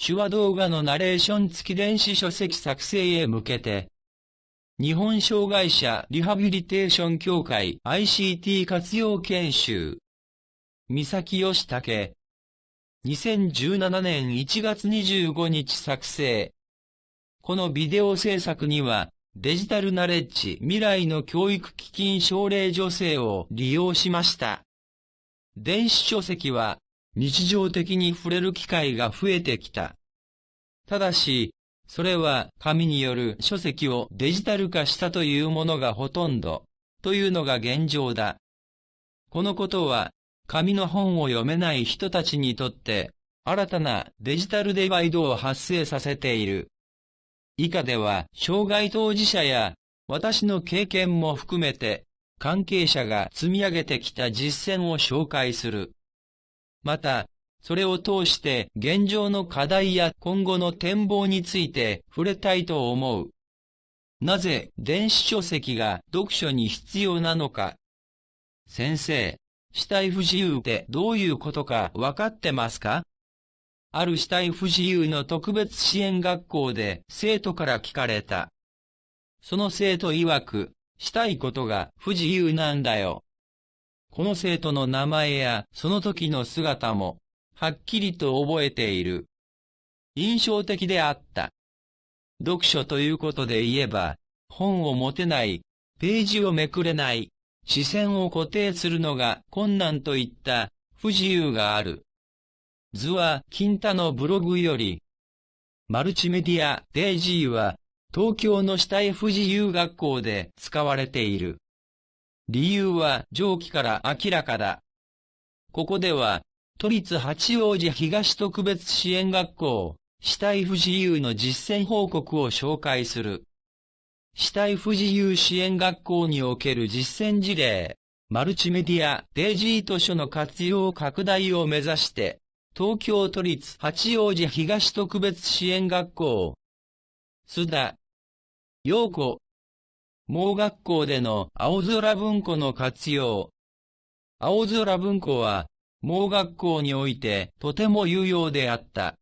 手話動画のナレーション付き電子書籍作成へ向けて、日本障害者リハビリテーション協会 ICT 活用研修。三崎義武。2017年1月25日作成。このビデオ制作にはデジタルナレッジ未来の教育基金奨励助成を利用しました。電子書籍は日常的に触れる機会が増えてきた。ただし、それは紙による書籍をデジタル化したというものがほとんど、というのが現状だ。このことは、紙の本を読めない人たちにとって、新たなデジタルデバイドを発生させている。以下では、障害当事者や、私の経験も含めて、関係者が積み上げてきた実践を紹介する。また、それを通して現状の課題や今後の展望について触れたいと思う。なぜ電子書籍が読書に必要なのか。先生、死体不自由ってどういうことかわかってますか？ある死体不自由の特別支援学校で生徒から聞かれた。その生徒曰く、したいことが不自由なんだよ。この生徒の名前やその時の姿も、はっきりと覚えている。印象的であった。読書ということで言えば、本を持てない、ページをめくれない、視線を固定するのが困難といった不自由がある。図は金太のブログより、マルチメディアデイジーは東京の死体不自由学校で使われている。理由は上記から明らかだ。ここでは、都立八王子東特別支援学校、死体不自由の実践報告を紹介する。死体不自由支援学校における実践事例、マルチメディアデイジー図書の活用拡大を目指して、東京都立八王子東特別支援学校、須田、陽子、盲学校での青空文庫の活用。青空文庫は、盲学校においてとても有用であった。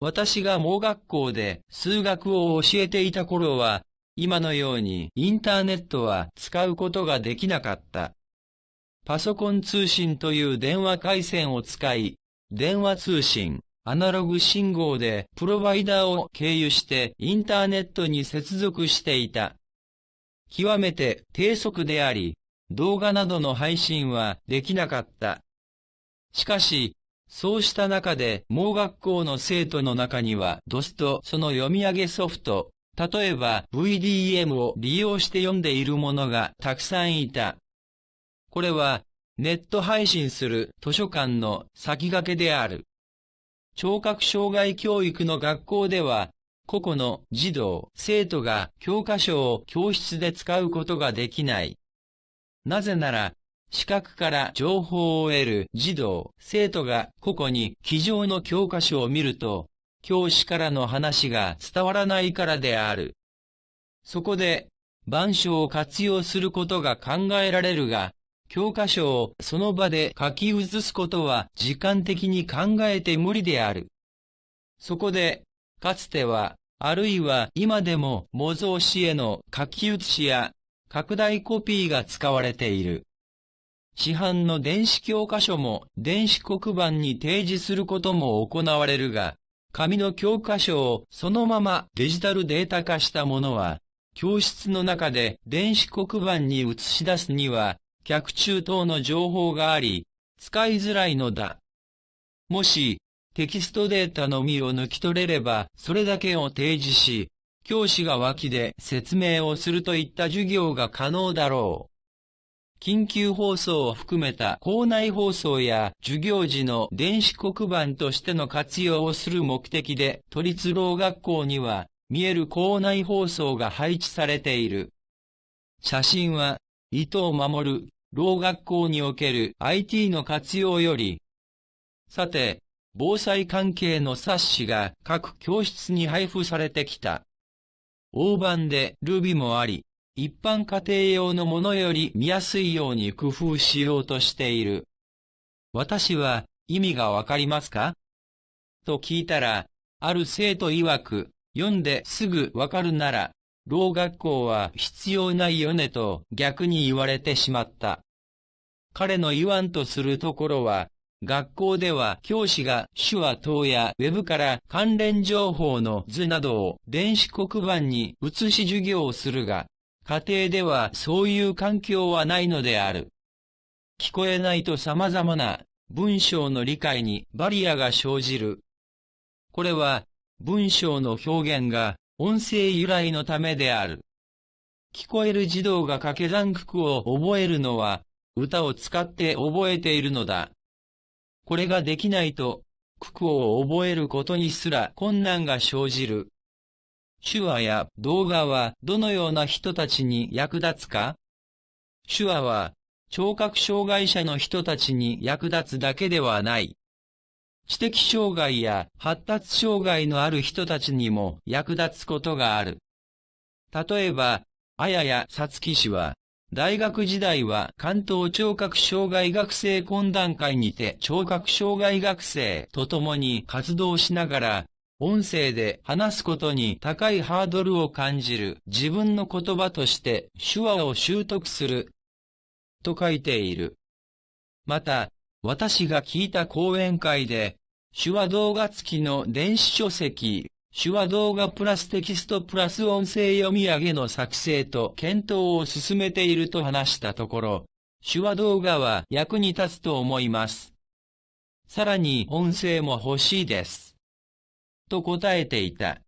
私が盲学校で数学を教えていた頃は、今のようにインターネットは使うことができなかった。パソコン通信という電話回線を使い、電話通信、アナログ信号でプロバイダーを経由してインターネットに接続していた。極めて低速であり、動画などの配信はできなかった。しかし、そうした中で盲学校の生徒の中には、ドスとその読み上げソフト、例えば VDM を利用して読んでいる者がたくさんいた。これは、ネット配信する図書館の先駆けである。聴覚障害教育の学校では、個々の児童、生徒が教科書を教室で使うことができない。なぜなら、視覚から情報を得る児童、生徒が個々に机上の教科書を見ると、教師からの話が伝わらないからである。そこで、板書を活用することが考えられるが、教科書をその場で書き写すことは時間的に考えて無理である。そこで、かつては、あるいは今でも模造紙への書き写しや拡大コピーが使われている。市販の電子教科書も電子黒板に提示することも行われるが、紙の教科書をそのままデジタルデータ化したものは、教室の中で電子黒板に映し出すには、客中等の情報があり、使いづらいのだ。もし、テキストデータのみを抜き取れれば、それだけを提示し、教師が脇で説明をするといった授業が可能だろう。緊急放送を含めた校内放送や授業時の電子黒板としての活用をする目的で都立老学校には見える校内放送が配置されている。写真は伊藤守老学校における IT の活用より、さて、防災関係の冊子が各教室に配布されてきた。大判でルビもあり、一般家庭用のものより見やすいように工夫しようとしている。私は意味がわかりますか？と聞いたら、ある生徒曰く、読んですぐわかるなら、老学校は必要ないよねと逆に言われてしまった。彼の言わんとするところは、学校では教師が手話等やウェブから関連情報の図などを電子黒板に写し授業をするが、家庭ではそういう環境はないのである。聞こえないと様々な文章の理解にバリアが生じる。これは文章の表現が音声由来のためである。聞こえる児童が掛け算九九を覚えるのは歌を使って覚えているのだ。これができないと、九九を覚えることにすら困難が生じる。手話や動画はどのような人たちに役立つか？手話は聴覚障害者の人たちに役立つだけではない。知的障害や発達障害のある人たちにも役立つことがある。例えば、あややさつき氏は、大学時代は関東聴覚障害学生懇談会にて聴覚障害学生と共に活動しながら、音声で話すことに高いハードルを感じる自分の言葉として手話を習得すると書いている。また、私が聞いた講演会で、手話動画付きの電子書籍、手話動画プラステキストプラス音声読み上げの作成と検討を進めていると話したところ、手話動画は役に立つと思います。さらに音声も欲しいです。と答えていた。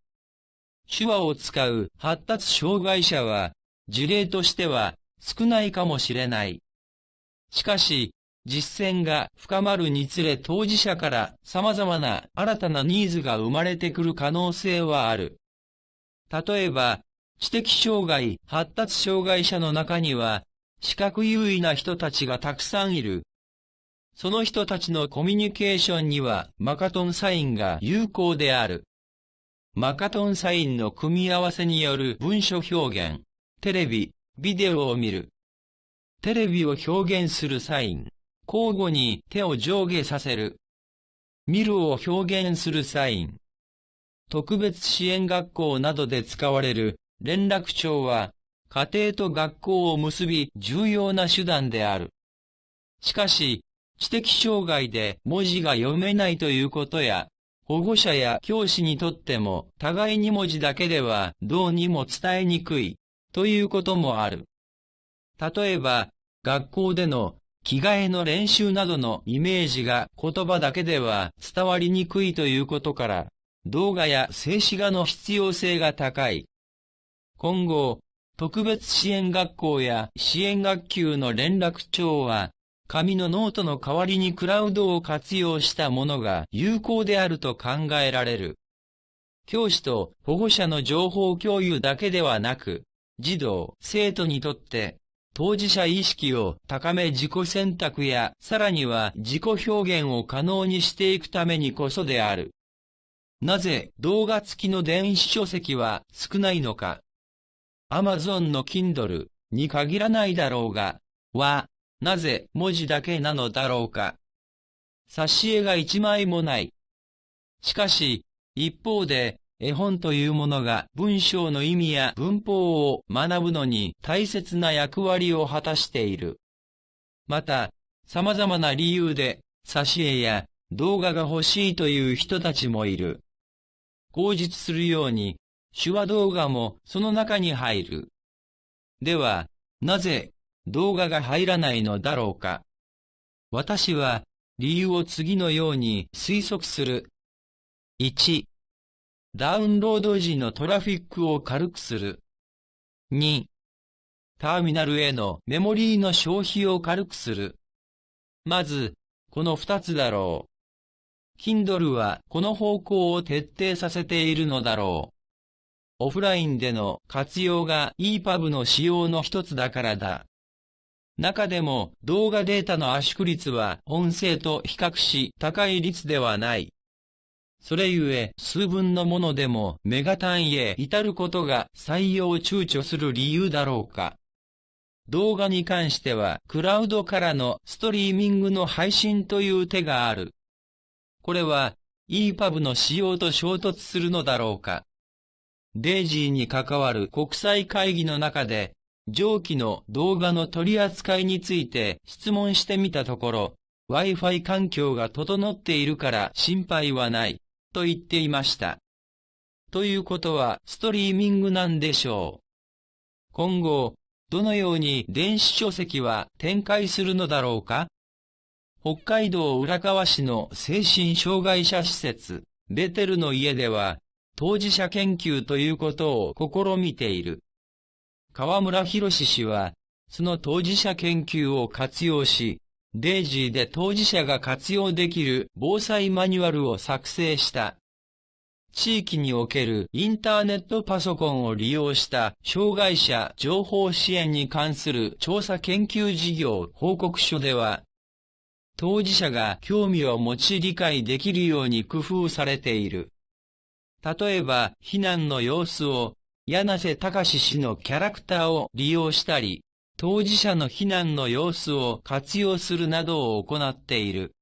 手話を使う発達障害者は、事例としては少ないかもしれない。しかし、実践が深まるにつれ当事者から様々な新たなニーズが生まれてくる可能性はある。例えば、知的障害、発達障害者の中には、視覚優位な人たちがたくさんいる。その人たちのコミュニケーションにはマカトンサインが有効である。マカトンサインの組み合わせによる文書表現、テレビ、ビデオを見る。テレビを表現するサイン。交互に手を上下させる。見るを表現するサイン。特別支援学校などで使われる連絡帳は、家庭と学校を結び重要な手段である。しかし、知的障害で文字が読めないということや、保護者や教師にとっても互いに文字だけではどうにも伝えにくいということもある。例えば、学校での着替えの練習などのイメージが言葉だけでは伝わりにくいということから、動画や静止画の必要性が高い。今後、特別支援学校や支援学級の連絡帳は、紙のノートの代わりにクラウドを活用したものが有効であると考えられる。教師と保護者の情報共有だけではなく、児童、生徒にとって当事者意識を高め自己選択やさらには自己表現を可能にしていくためにこそである。なぜ動画付きの電子書籍は少ないのか。アマゾンの Kindle に限らないだろうが、は、なぜ文字だけなのだろうか。挿絵が一枚もない。しかし、一方で、絵本というものが文章の意味や文法を学ぶのに大切な役割を果たしている。また、様々な理由で挿絵や動画が欲しいという人たちもいる。口実するように手話動画もその中に入る。では、なぜ動画が入らないのだろうか。私は理由を次のように推測する。1、ダウンロード時のトラフィックを軽くする。2、ターミナルへのメモリーの消費を軽くする。まず、この二つだろう。Kindle はこの方向を徹底させているのだろう。オフラインでの活用が EPUB の使用の一つだからだ。中でも動画データの圧縮率は音声と比較し高い率ではない。それゆえ数分のものでもメガ単位へ至ることが採用を躊躇する理由だろうか。動画に関してはクラウドからのストリーミングの配信という手がある。これは EPUB の使用と衝突するのだろうか。デイジーに関わる国際会議の中で、上記の動画の取り扱いについて質問してみたところ、Wi-Fi 環境が整っているから心配はない、と言っていました。ということはストリーミングなんでしょう。今後、どのように電子書籍は展開するのだろうか北海道浦川市の精神障害者施設、ベテルの家では、当事者研究ということを試みている。河村博氏は、その当事者研究を活用し、デイジーで当事者が活用できる防災マニュアルを作成した。地域におけるインターネットパソコンを利用した障害者情報支援に関する調査研究事業報告書では、当事者が興味を持ち理解できるように工夫されている。例えば、避難の様子を、柳瀬隆氏のキャラクターを利用したり、当事者の避難の様子を活用するなどを行っている。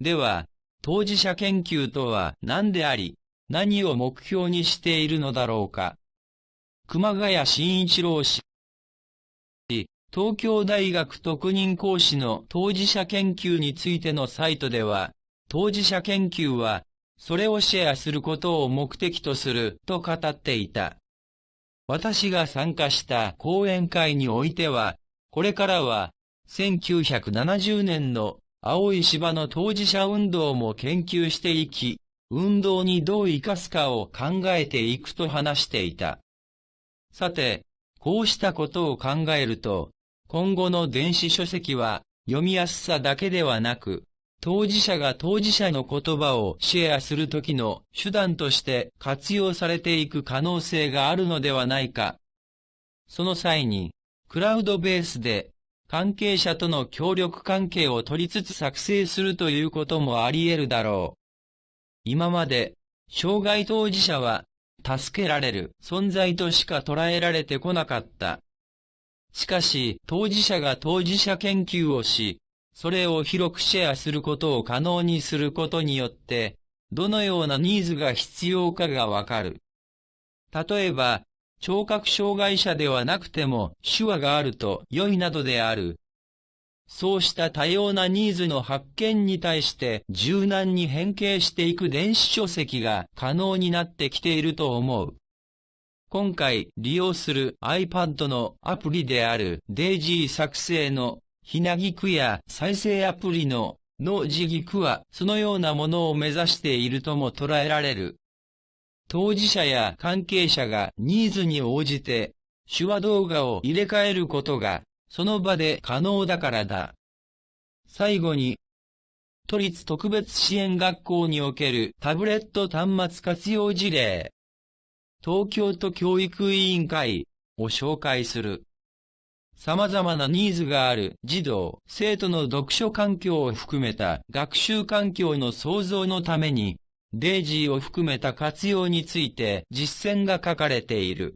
では、当事者研究とは何であり、何を目標にしているのだろうか。熊谷慎一郎氏。東京大学特任講師の当事者研究についてのサイトでは、当事者研究はそれをシェアすることを目的とすると語っていた。私が参加した講演会においては、これからは1970年の青い芝の当事者運動も研究していき、運動にどう生かすかを考えていくと話していた。さて、こうしたことを考えると、今後の電子書籍は読みやすさだけではなく、当事者が当事者の言葉をシェアするときの手段として活用されていく可能性があるのではないか。その際に、クラウドベースで関係者との協力関係を取りつつ作成するということもあり得るだろう。今まで、障害当事者は助けられる存在としか捉えられてこなかった。しかし、当事者が当事者研究をし、それを広くシェアすることを可能にすることによって、どのようなニーズが必要かがわかる。例えば、聴覚障害者ではなくても手話があると良いなどである。そうした多様なニーズの発見に対して柔軟に変形していく電子書籍が可能になってきていると思う。今回利用する iPad のアプリである DAISY 作成のひなぎくや再生アプリのの自ぎくはそのようなものを目指しているとも捉えられる。当事者や関係者がニーズに応じて手話動画を入れ替えることがその場で可能だからだ。最後に、都立特別支援学校におけるタブレット端末活用事例、東京都教育委員会を紹介する。様々なニーズがある児童、生徒の読書環境を含めた学習環境の創造のために、デイジーを含めた活用について実践が書かれている。